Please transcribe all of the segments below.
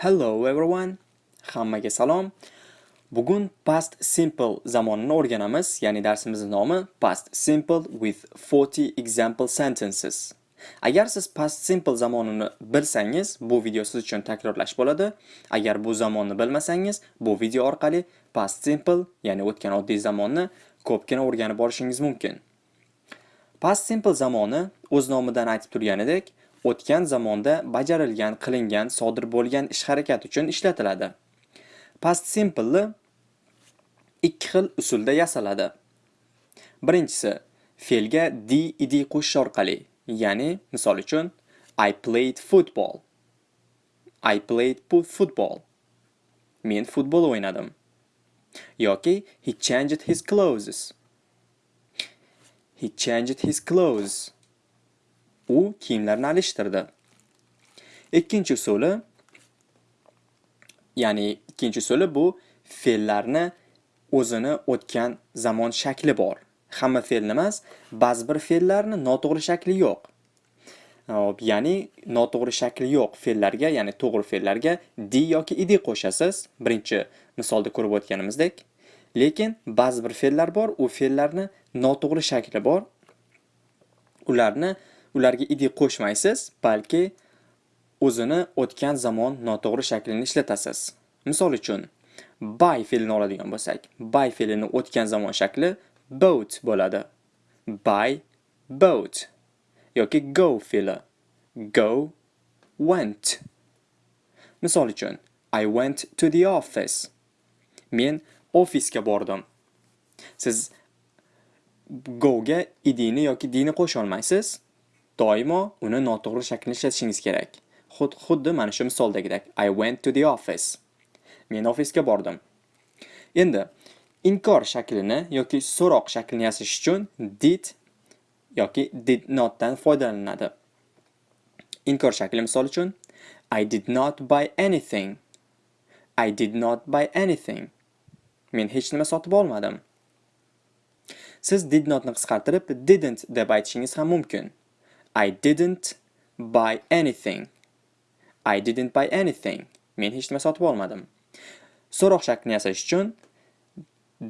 Hello everyone. Hammaga salom. Bugun past simple zamonini o'rganamiz, ya'ni darsimizning nomi past simple with 40 example sentences. Agar siz past simple zamonini bilsangiz, bu video siz uchun takrorlash bo'ladi. Agar bu zamonni bilmasangiz, bu video orqali past simple, ya'ni o'tgan oddiy zamonni ko'pgina o'rganib olishingiz mumkin. Past simple zamoni o'z nomidan aytib turganidek, o'tgan zamonda bajarilgan, qilingan, sodir bo'lgan ish harakat uchun ishlatiladi. Past simple ikki xil usulda yasaladi. Birinchisi, fe'lga d id qo'shish orqali, ya'ni misol uchun I played football. I played football. Men futbol o'ynadim. yoki he changed his clothes. He changed his clothes. U kiyimlarni alishtirdi. Ikkinchi usuli ya'ni ikkinchi usuli bu fe'llarni o'zini o'tgan zamon shakli bor. Hamma fe'lni emas, ba'zi bir fe'llarni noto'g'ri shakli yo'q. Ya'ni noto'g'ri shakli yo'q fe'llarga, ya'ni to'g'ri fe'llarga di yoki idi qo'shasiz. Birinchi misolda ko'rib o'tganimizdek. Lekin ba'zi bir fe'llar bor, u fe'llarni noto'g'ri shakli bor. Ularni ularga id qo'shmaysiz, balki o'zini o'tgan zamon noto'g'ri shaklini ishlatasiz. Misol uchun, buy fe'lini oladigan bo'lsak, buy fe'lini o'tgan zamon shakli boat bo'ladi. Buy, boat. yoki go fe'li. Go, went. Misol uchun, I went to the office. Men ofisga bordim. Siz go ga idini yoki dini qo'sha olmaysiz. Doimo uni noto'g'ri shaklni ishlatishingiz kerak. Xuddi mana shu misoldagidek. I went to the office. Men ofisga bordim. Endi inkor shaklini yoki so'roq shaklini yasash uchun did yoki did not dan foydalaniladi. Inkor shakli misol uchun I did not buy anything. I did not buy anything. Men hech nima sotib olmadim. Siz did notni qisqartirib didn't deb aytishingiz ham mumkin. I didn't buy anything. I didn't buy anything. Men hech nima sotib olmadim. So'roq shaklini yasash uchun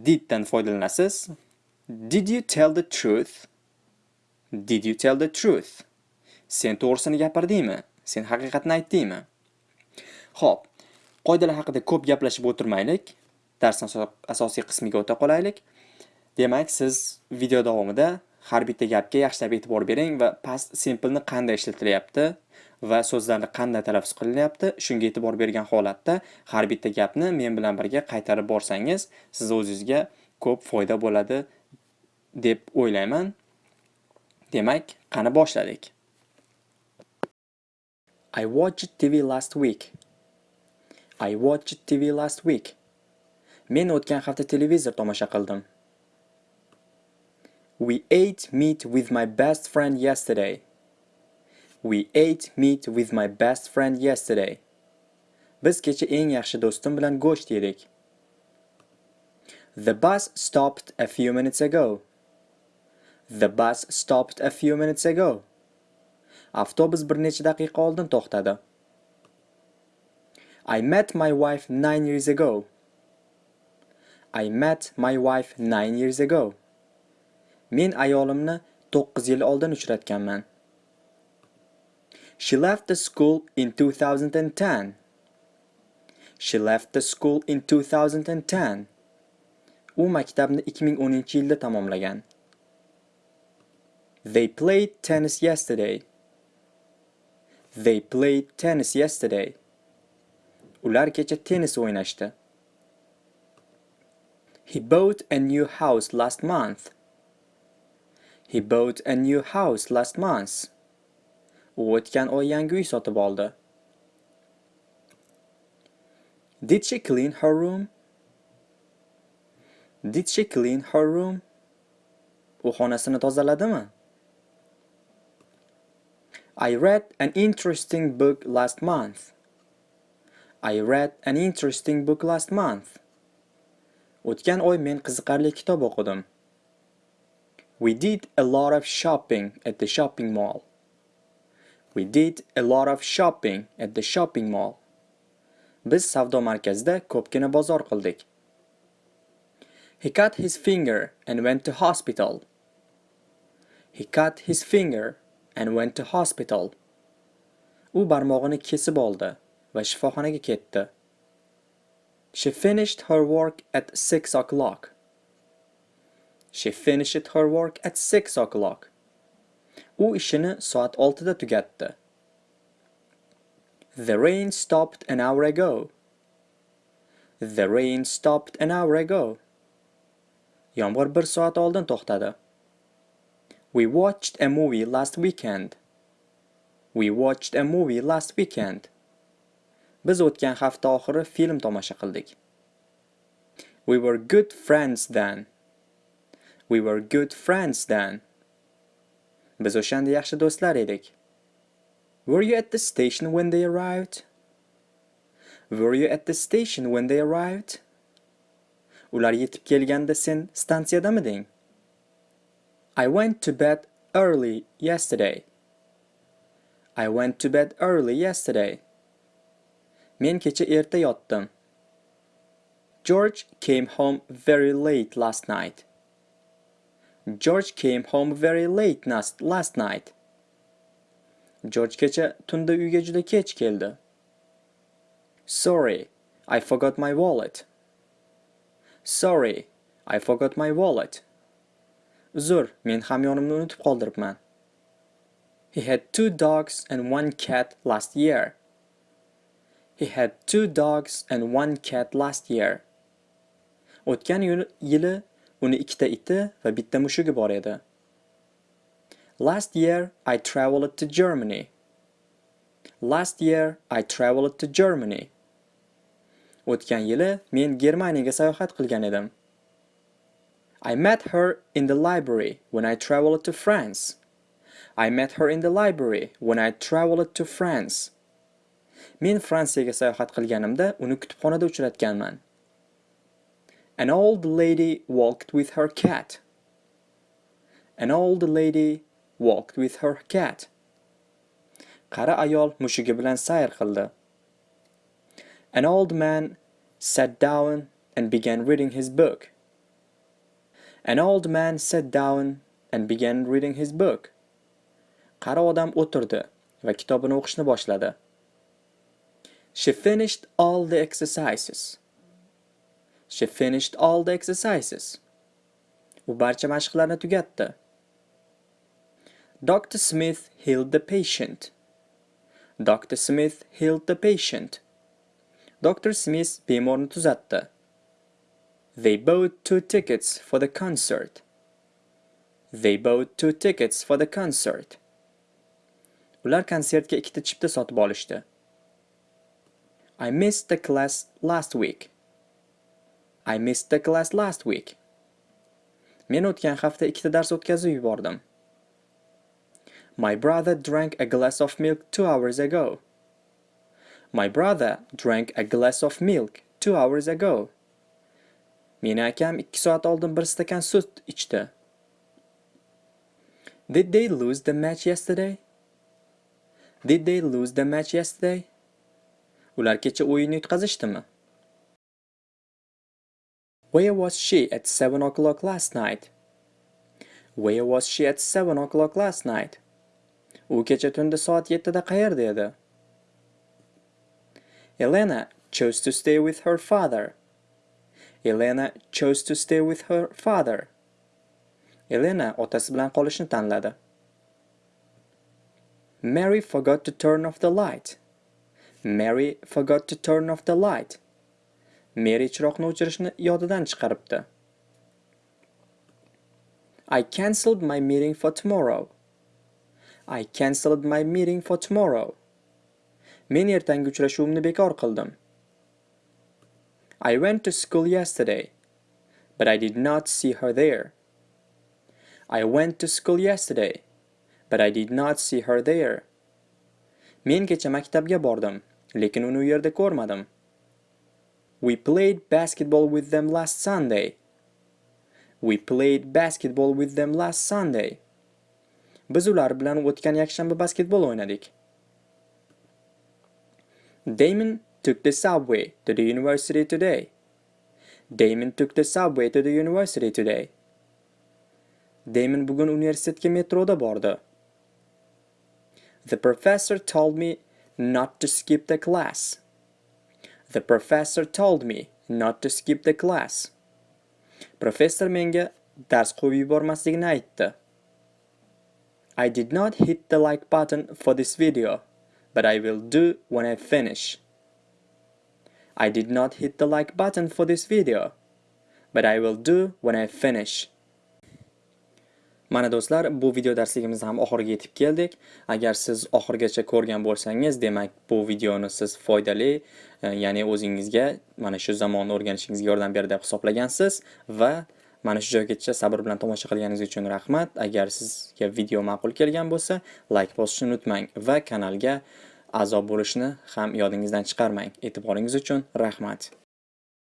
diddan foydalanasiz. Did you tell the truth? Did you tell the truth? Sen to'g'risini gapirdingmi? Sen haqiqatni aytdingmi? Xo'p, qoidalar haqida ko'p gaplashib o'tirmaylik. Darsning asosiy qismiga o'ta qolaylik. Demak, siz video davomida har bitta gapga yaxshilab e'tibor bering va past simple ni qanday ishlatilyapti va so'zlarni qanday talaffuz qilinyapti shunga e'tibor bergan holatda har bitta gapni men bilan birga qaytarib borsangiz siz o'zingizga ko'p foyda bo'ladi deb o'ylayman demak qani boshladik I watched TV last week. I watched TV last week. Men o'tgan hafta televizor tomosha qildim. We ate meat with my best friend yesterday. We ate meat with my best friend yesterday. Biz kecha eng yaxshi do'stim bilan go'sht yedik. The bus stopped a few minutes ago. The bus stopped a few minutes ago. Avtobus bir necha daqiqa oldin to'xtadi. I met my wife 9 years ago. I met my wife 9 years ago. Men ayolimni 9 yil oldin uchratganman. She left the school in 2010. She left the school in 2010. U maktabni 2010-yilda tamomlagan. They played tennis yesterday. They played tennis yesterday. Ular kecha tennis o'ynashdi. He bought a new house last month. He bought a new house last month. U o'tgan oy yangi uy sotib oldi. Did she clean her room? Did she clean her room? U xonasini tozaladimi? I read an interesting book last month. I read an interesting book last month. O'tgan oy men qiziqarli kitob o'qidim. We did a lot of shopping at the shopping mall. We did a lot of shopping at the shopping mall. Biz savdo markazida ko'pgina bozor qildik. He cut his finger and went to hospital. He cut his finger and went to hospital. U barmog'ini kesib oldi va shifoxonaga ketdi. She finished her work at 6 o'clock. She finished her work at 6 o'clock. U ishini soat 6 da tugatdi. The rain stopped an hour ago. The rain stopped an hour ago. Yomg'ir bir soat oldin to'xtadi. We watched a movie last weekend. We watched a movie last weekend. Biz o'tgan hafta oxiri film tomosha qildik. We were good friends then. We were good friends then. Biz o'shanda yaxshi do'stlar edik. Were you at the station when they arrived? Were you at the station when they arrived? Ular yetib kelganda sen stansiyadamiding? I went to bed early yesterday. I went to bed early yesterday. Men kecha erta yotdim. George came home very late last night. George came home very late last night. George kecha tunda uyga juda kech keldi. Sorry, I forgot my wallet. Sorry, I forgot my wallet. Uzr, men hamyonimni unutib qoldiribman. He had two dogs and one cat last year. He had two dogs and one cat last year. O'tgan yili uni ikkita iti va bitta mushugi bor edi. Last year I traveled to Germany. Last year I traveled to Germany. O'tgan yili men Germaniyaga sayohat qilgan edim. I met her in the library when I traveled to France. I met her in the library when I traveled to France. Men Fransiyaga sayohat qilganimda uni kutubxonada uchratganman. An old lady walked with her cat. An old lady walked with her cat. Qari ayol mushugi bilan sayr qildi. An old man sat down and began reading his book. An old man sat down and began reading his book. Qari odam o'tirdi va kitobini o'qishni boshladi. She finished all the exercises. She finished all the exercises. U barcha mashqlarni tugatdi. Dr. Smith healed the patient. Dr. Smith healed the patient. Dr. Smith bemorni tuzatdi. They bought two tickets for the concert. They bought two tickets for the concert. Ular konsertga ikkita chipta sotib olishdi. I missed the class last week. I missed the class last week. Men o'tgan hafta ikkita dars o'tkazib yubordim. My brother drank a glass of milk two hours ago. My brother drank a glass of milk two hours ago. Meni akam 2 soat oldin bir stakan sut ichdi. Did they lose the match yesterday? Did they lose the match yesterday? Ular kecha o'yinni yutqazishdimi? Where was she at 7 o'clock last night? Where was she at 7 o'clock last night? U kecha tunda soat 7 da qayerda edi? Elena chose to stay with her father. Elena chose to stay with her father. Elena otasi bilan qolishni tanladi. Mary forgot to turn off the light. Mary forgot to turn off the light. Mary chiroqni o'chirishni yodidan chiqaribdi. I cancelled my meeting for tomorrow. I cancelled my meeting for tomorrow. Men ertangi uchrashuvimni bekor qildim. I went to school yesterday, but I did not see her there. I went to school yesterday, but I did not see her there. Men kecha maktabga bordim, lekin uni u yerda ko'rmadim. We played basketball with them last Sunday. We played basketball with them last Sunday. Biz ular bilan o'tgan yakshanba basketbol o'ynadik. Damon took the subway to the university today. Damon took the subway to the university today. Damon bugun universitetga metroda bordi. The professor told me not to skip the class. The professor told me not to skip the class. Professor menga dars qo'yib yubormaslikni aytdi. I did not hit the like button for this video, but I will do when I finish. I did not hit the like button for this video, but I will do when I finish. Mana do'stlar, bu video darsligimizni ham oxiriga yetib keldik. Agar siz oxirigacha ko'rgan bo'lsangiz, demak bu videoni siz foydali, e, ya'ni o'zingizga mana shu zamonni o'rganishingizga yordam berdi deb hisoblagansiz va mana shu joygacha sabr bilan tomosha qilganingiz uchun rahmat. Agar sizga video ma'qul kelgan bo'lsa, like bosishni unutmang va kanalga a'zo bo'lishni ham yodingizdan chiqarmang. E'tiboringiz uchun rahmat.